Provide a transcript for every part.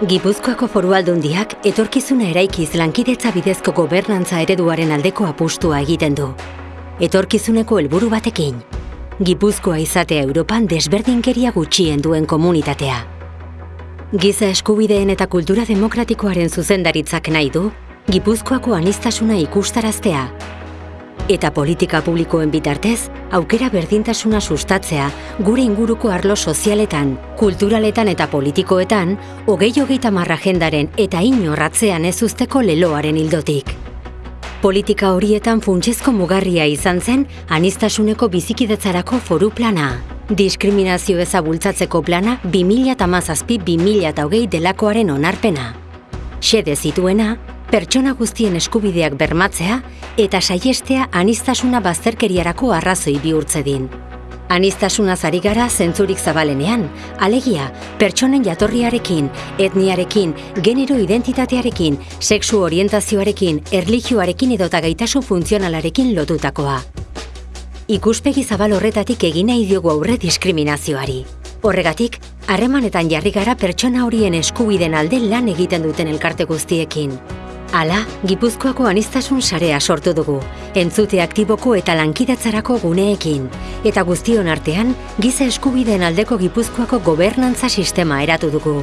Gipuzkoako foru aldundiak etorkizuna eraikiz lankidetza bidezko gobernantza ereduaren aldeko apustua egiten du. Etorkizuneko helburu batekin, Gipuzkoa izatea Europan desberdinkeria gutxien duen komunitatea. Giza eskubideen eta kultura demokratikoaren zuzendaritzak nahi du, Gipuzkoako anistasuna ikustaraztea, eta politika publikoen bitartez, aukera berdintasuna sustatzea gure inguruko arlo sozialetan, kulturaletan eta politikoetan, hogei hogeita marra jendaren eta inorratzean ez usteko leloaren hildotik. Politika horietan funtsezko mugarria izan zen anistasuneko bizikidetzarako foru plana. Diskriminazio ezabultzatzeko plana 2008-2008 delakoaren onarpena. Xede zituena, pertsona guztien eskubideak bermatzea eta saiestea anistasuna bazterkeriarako arrazoi bihurtze din. Anistasuna zari gara zentzurik zabalenean, alegia, pertsonen jatorriarekin, etniarekin, genero identitatearekin, sexu orientazioarekin, erlijioarekin edota gaitasun funtzionalarekin lotutakoa. Ikuspegi zabal horretatik egina idiogu aurre diskriminazioari. Horregatik, harremanetan jarri gara pertsona horien eskubiden alde lan egiten duten elkarte guztiekin. Hala, Gipuzkoako anistasun sarea sortu dugu, entzute aktiboko eta lankidatzarako guneekin, eta guztion artean, giza eskubideen aldeko Gipuzkoako gobernantza sistema eratu dugu.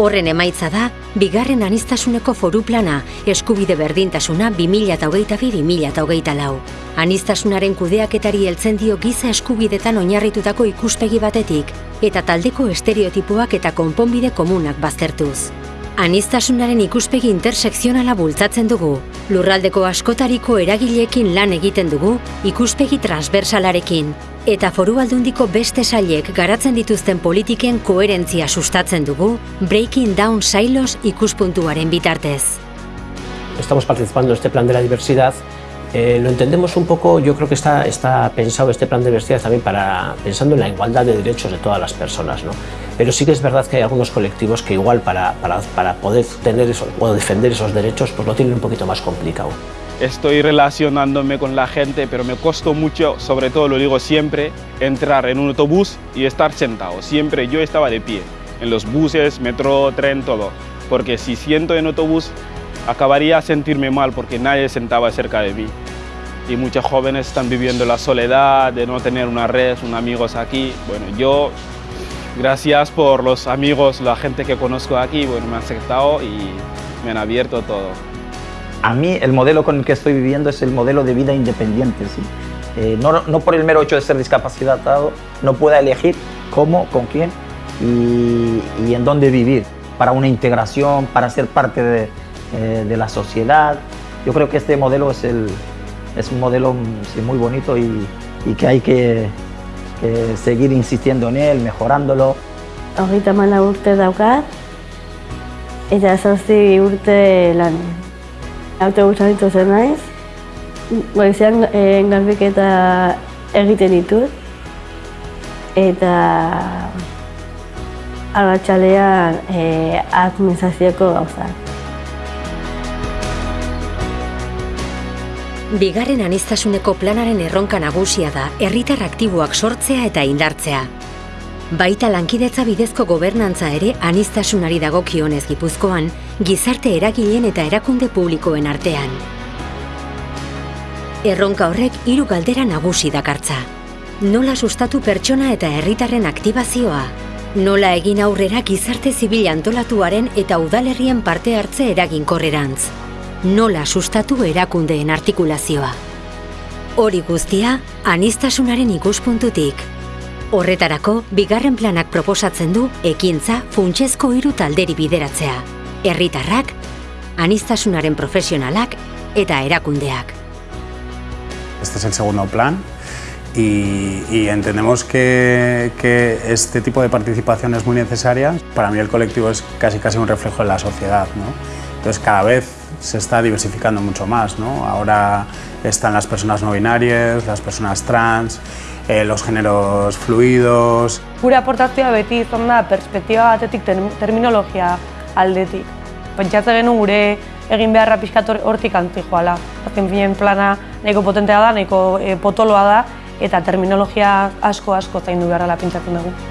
Horren emaitza da, bigarren anistasuneko foru plana, eskubide berdintasuna 2008-2008 lau. Anistasunaren kudeaketari heltzen dio giza eskubidetan oinarritutako ikuspegi batetik, eta taldeko estereotipoak eta konponbide komunak baztertuz. Anistasunaren ikuspegi intersekzionala bultzatzen dugu. Lurraldeko askotariko eragileekin lan egiten dugu, ikuspegi transversalarekin. Eta foru aldundiko beste sailek garatzen dituzten politiken koherentzia sustatzen dugu, Breaking Down Silos ikuspuntuaren bitartez. Estamos participando en este plan de la diversidad Eh, lo entendemos un poco, yo creo que está, está pensado este plan de diversidad también para, pensando en la igualdad de derechos de todas las personas, ¿no? Pero sí que es verdad que hay algunos colectivos que igual para, para, para poder tener eso, o defender esos derechos, pues lo tienen un poquito más complicado. Estoy relacionándome con la gente, pero me costó mucho, sobre todo lo digo siempre, entrar en un autobús y estar sentado. Siempre yo estaba de pie, en los buses, metro, tren, todo. Porque si siento en autobús, acabaría a sentirme mal porque nadie sentaba cerca de mí. Y muchos jóvenes están viviendo la soledad de no tener una red, unos amigos aquí. Bueno, yo, gracias por los amigos, la gente que conozco aquí, bueno, me han aceptado y me han abierto todo. A mí el modelo con el que estoy viviendo es el modelo de vida independiente. ¿sí? Eh, no, no, por el mero hecho de ser discapacitado, no pueda elegir cómo, con quién y, y en dónde vivir para una integración, para ser parte de, eh, de la sociedad. Yo creo que este modelo es, el, es un modelo sí, muy bonito y, y, que hay que, que seguir insistiendo en él, mejorándolo. Hogeita mana urte daukat, eta zortzi urte lan. Autobusan zen naiz, goizean e, garbiketa egiten ditut, eta arratxalean e, administrazioko gauzak. Bigarren anistasuneko planaren erronka nagusia da herritar aktiboak sortzea eta indartzea. Baita lankidetza bidezko gobernantza ere anistasunari dagokionez Gipuzkoan, gizarte eragileen eta erakunde publikoen artean. Erronka horrek hiru galdera nagusi dakartza. Nola sustatu pertsona eta herritarren aktibazioa? Nola egin aurrera gizarte zibil antolatuaren eta udalerrien parte hartze eraginkorrerantz? Nola sustatu erakundeen artikulazioa. Hori guztia, anistasunaren ikuspuntutik. Horretarako, bigarren planak proposatzen du ekintza funtsezko hiru talderi bideratzea. Herritarrak, anistasunaren profesionalak eta erakundeak. Este es el segundo plan y, y entendemos que, que, este tipo de participación es muy necesaria. Para mí el colectivo es casi casi un reflejo de la sociedad. ¿no? Entonces cada vez se está diversificando mucho más. ¿no? Ahora están las personas no binarias, las personas trans, eh, los géneros fluidos. Gure aportazioa beti izan da perspektiba batetik terminologia aldetik. Pentsatzen genuen gure egin beharra pixkat hortik anti joala. Azken finen plana nahiko potentea da, nahiko e, potoloa da, eta terminologia asko asko zaindu beharra pentsatzen dugu.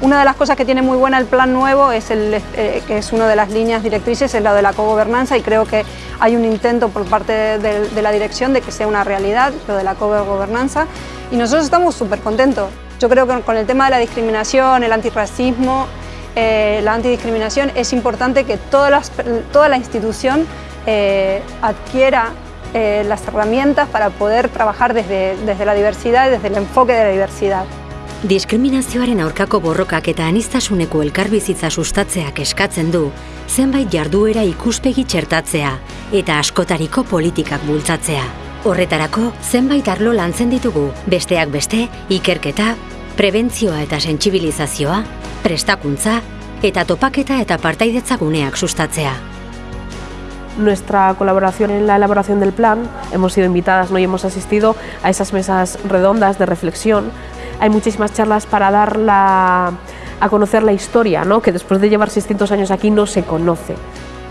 Una de las cosas que tiene muy buena el plan nuevo es eh, que es una de las líneas directrices, es la de la cogobernanza y creo que hay un intento por parte de, la dirección de que sea una realidad lo de la cogobernanza y nosotros estamos súper contentos. Yo creo que con el tema de la discriminación, el antirracismo, eh, la antidiscriminación, es importante que toda la institución eh, adquiera las herramientas para poder trabajar desde, desde la diversidad y desde el enfoque de la diversidad. Diskriminazioaren aurkako borrokak eta anistasuneko elkarbizitza sustatzeak eskatzen du, zenbait jarduera ikuspegi txertatzea eta askotariko politikak bultzatzea. Horretarako, zenbait arlo lantzen ditugu, besteak beste, ikerketa, prebentzioa eta sentsibilizazioa, prestakuntza eta topaketa eta partaidetza guneak sustatzea. Nuestra colaboración en la elaboración del plan, hemos sido invitadas ¿no? y hemos asistido a esas mesas redondas de reflexión. Hay muchísimas charlas para dar la, a conocer la historia, ¿no? que después de llevar 600 años aquí no se conoce.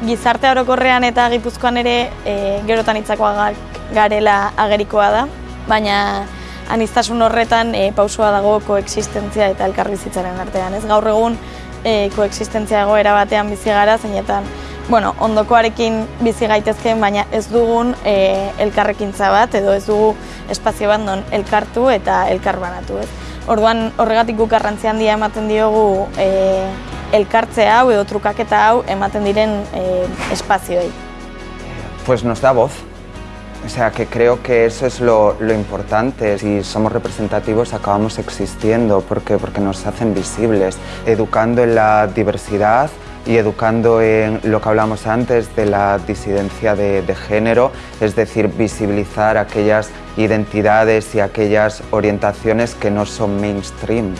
Gizarte orokorrean eta Gipuzkoan ere e, gerotan itzakoa garela agerikoa da, baina anistasun horretan e, pausua dago koexistentzia eta elkarbizitzaren artean. Ez gaur egun e, koexistentzia egoera batean bizi gara, zeinetan bueno, ondokoarekin bizi gaitezkeen, baina ez dugun e, elkarrekintza bat edo ez dugu espazio bat non elkartu eta elkarbanatu. Ez. Orduan horregatik guk garrantzi handia ematen diogu e, elkartze hau edo trukaketa hau ematen diren e, espazioei. Pues nos da voz, O sea, que creo que eso es lo, lo, importante. Si somos representativos acabamos existiendo porque, porque nos hacen visibles, educando en la diversidad y educando en lo que hablamos antes de la disidencia de, de género, es decir, visibilizar aquellas identidades y aquellas orientaciones que no son mainstream.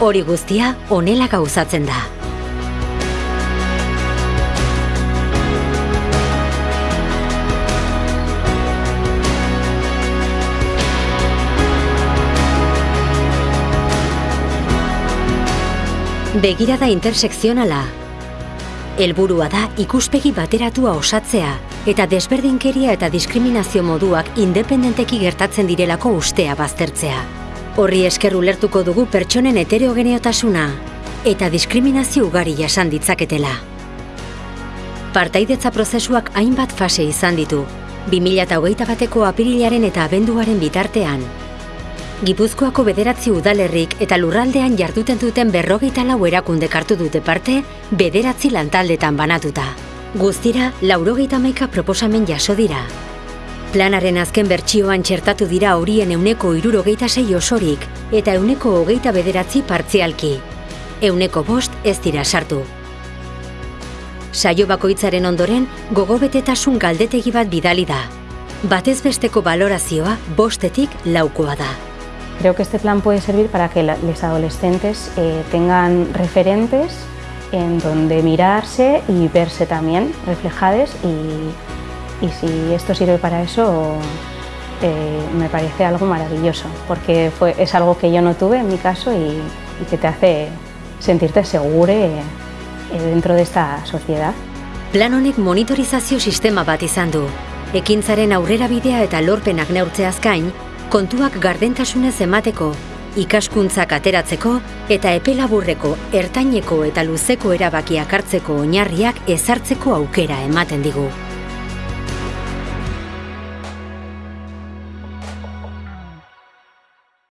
Hori guztia honela gauzatzen da. Begirada intersekzionala. Helburua da ikuspegi bateratua osatzea eta desberdinkeria eta diskriminazio moduak independenteki gertatzen direlako ustea baztertzea. Horri esker ulertuko dugu pertsonen heterogeneotasuna eta diskriminazio ugari jasan ditzaketela. Partaidetza prozesuak hainbat fase izan ditu, 2008 bateko apirilaren eta abenduaren bitartean, Gipuzkoako bederatzi udalerrik eta lurraldean jarduten duten berrogeita lau erakunde kartu dute parte, bederatzi lantaldetan banatuta. Guztira, laurogeita maika proposamen jaso dira. Planaren azken bertsioan txertatu dira horien euneko irurogeita sei osorik eta euneko hogeita bederatzi partzialki. Euneko bost ez dira sartu. Saio bakoitzaren ondoren, gogobetetasun galdetegi bat bidali da. Batez besteko balorazioa bostetik laukoa da. Creo que este plan puede servir para que los adolescentes eh, tengan referentes en donde mirarse y verse también reflejados y, y si esto sirve para eso eh, me parece algo maravilloso porque fue, es algo que yo no tuve en mi caso y, y que te hace sentirte seguro eh, dentro de esta sociedad. Plan honek monitorizazio sistema bat izan du. Ekintzaren aurrera bidea eta lorpenak neurtzeaz gain, kontuak gardentasunez emateko, ikaskuntzak ateratzeko eta epelaburreko, ertaineko eta luzeko erabakiak hartzeko oinarriak ezartzeko aukera ematen digu.